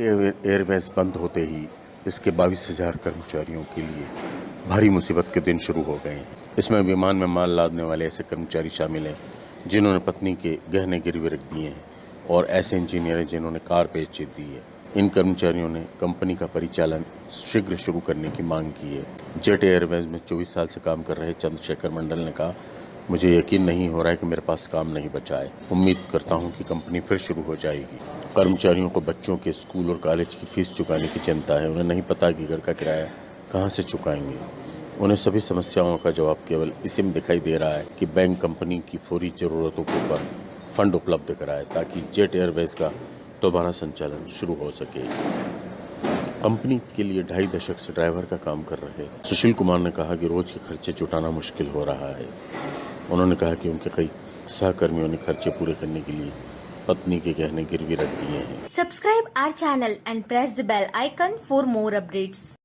Airways बंद होते ही इसके बाईस हज़ार कर्मचारियों के लिए भारी मुसीबत के दिन शुरू हो गए हैं। इसमें विमान में माल लादने वाले ऐसे कर्मचारी शामिल हैं, जिन्होंने पत्नी के गहने गिरवे रख दिए हैं और ऐसे इंजीनियर हैं जिन्होंने कार बेच दी है। इन कर्मचारियों ने कंपनी का परिचालन शीघ्र शुरू करने की मांग की है। जेट एयरवेज में 24 साल से काम कर रहे चंद्रशेखर मंडल ने कहा मुझे यकीन नहीं हो रहा है कि मेरे पास काम नहीं बचा है। उम्मीद करता हूँ कि कंपनी फिर शुरू हो जाएगी। कर्मचारियों को बच्चों के स्कूल और कॉलेज की फ़ीस चुकाने की चिंता है। उन्हें नहीं पता कि घर का किराया कहाँ से चुकाएँगे। उन्हें सभी समस्याओं का जवाब केवल इसी में दिखाई दे रहा है कि बैंक कंपनी की फौरी ज़रूरतों के ऊपर फंड उपलब्ध कराए ताकि जेट एयरवेज का दोबारा संचालन शुरू हो सके। कंपनी के लिए ढाई दशक से ड्राइवर का काम कर रहे सुशील कुमार ने कहा कि रोज के खर्चे जुटाना मुश्किल हो रहा है। उन्होंने कहा कि उनके कई सहकर्मियों ने खर्चे पूरे करने के लिए पत्नी के गहने गिरवी रख दिए हैं। Subscribe our channel and press the bell icon for more updates